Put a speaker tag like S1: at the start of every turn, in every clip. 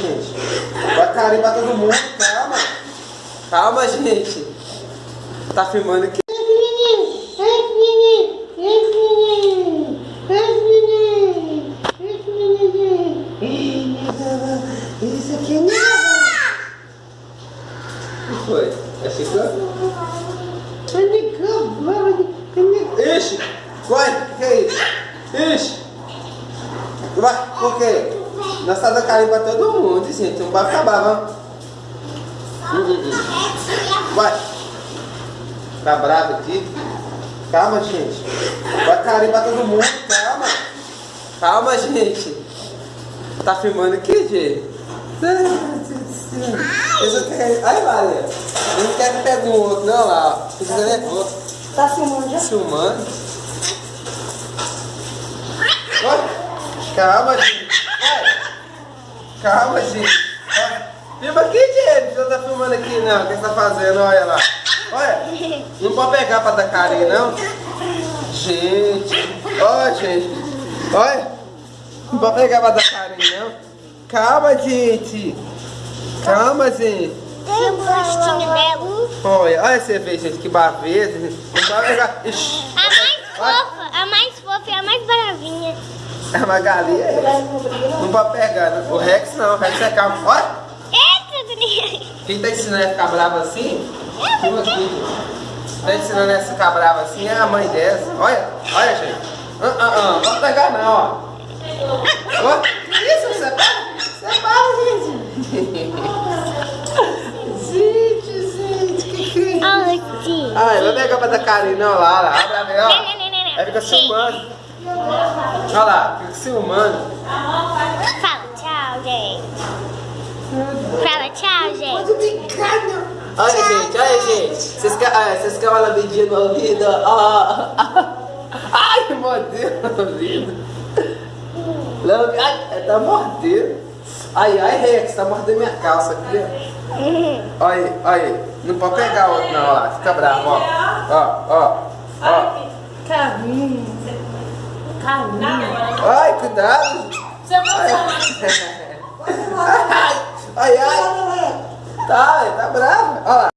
S1: gente. Vai pra todo mundo, calma. Calma, gente. Tá filmando aqui. Isso aqui não. O que foi? É chiclete? Ixi! Vai, o que é isso? Ixi! Vai, por quê? Nós tá dando carinho pra todo mundo, gente. Não vai acabar, vamos. Hum, hum, hum. Vai. Tá bravo aqui? Calma, gente. Vai carinho pra todo mundo, calma. Calma, gente. Tá filmando aqui, gente? Isso quer... Ai, Maria. Eu não quero que pegue um outro, não, lá. ó. Nervoso.
S2: Tá filmando já?
S1: Filmando. Calma, gente. Calma, gente. Filma aqui, gente. Você tá filmando aqui, não. O que você tá fazendo? Olha lá. Olha. Não pode pegar pra dar carinho, não. Gente. Olha, gente. Olha. Não pode pegar pra dar carinho, não. Calma, gente. Calma, gente.
S2: Tem um rostinho dela.
S1: Olha, olha você vê, gente, que gente. Não pode pegar. Ixi.
S2: A mais fofa, a mais fofa e a mais bravinha.
S1: A Magali é essa. Não pode pegar, né? O Rex não, o Rex é calmo. Olha,
S2: Eita, Daniel.
S1: quem tá ensinando a ficar brava assim? Filma aqui. Tá ensinando a ficar brava assim é a mãe dessa. Olha, olha, gente. Ah, ah, ah. Não pode pegar não, ó. Ó, que isso? Você para? Você para, gente. Gente, gente, que que é isso?
S2: Olha
S1: vai pegar pra dar carinho não, lá, lá. Abre a. Aí fica filmando. Olha lá, fica filmando.
S2: Fala tchau, gente. Fala tchau, gente.
S1: Olha, gente, olha, gente. Vocês querem, ah, lambidinha no ouvido? Ó. Ai, mordeu no ouvido. Ai, tá mordendo. Ai, ai, Rex, tá mordendo minha calça aqui. ó. Olha, aí, olha. aí. Não pode pegar outro não, ó lá. Fica bravo, ó. Ó, ó, ó.
S3: Carrinho.
S1: Ai, cuidado.
S3: Você não
S1: Ai, ai, ai. Tá, tá bravo. Olha lá.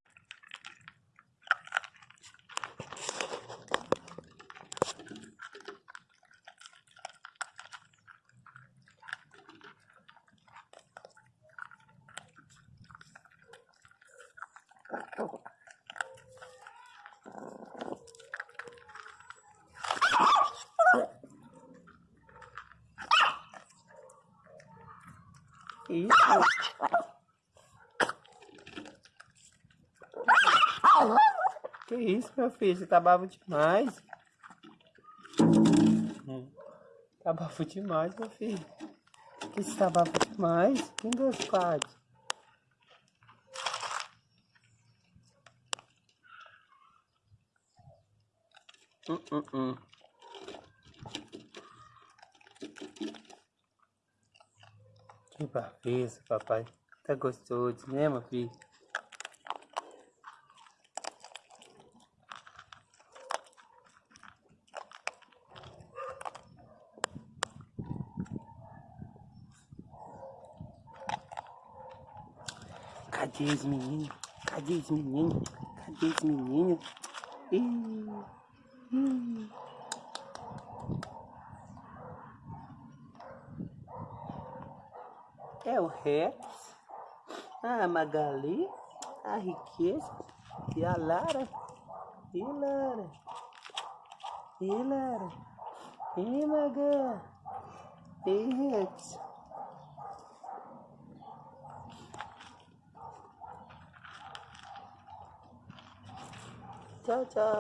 S1: Que isso, meu filho? Você tá bravo demais. Tá bravo demais, meu filho. Que você tá bravo demais? Um, dois, quatro. Hum, hum, hum. Que braveza, papai. Tá gostoso, né, meu filho? Cadê os meninos? Cadê os meninos? Cadê os meninos? Ih, ih. É o Rex, a Magali, a Riqueza e a Lara. E Lara. E Lara. E Maga. E Rex. Tchau, tchau.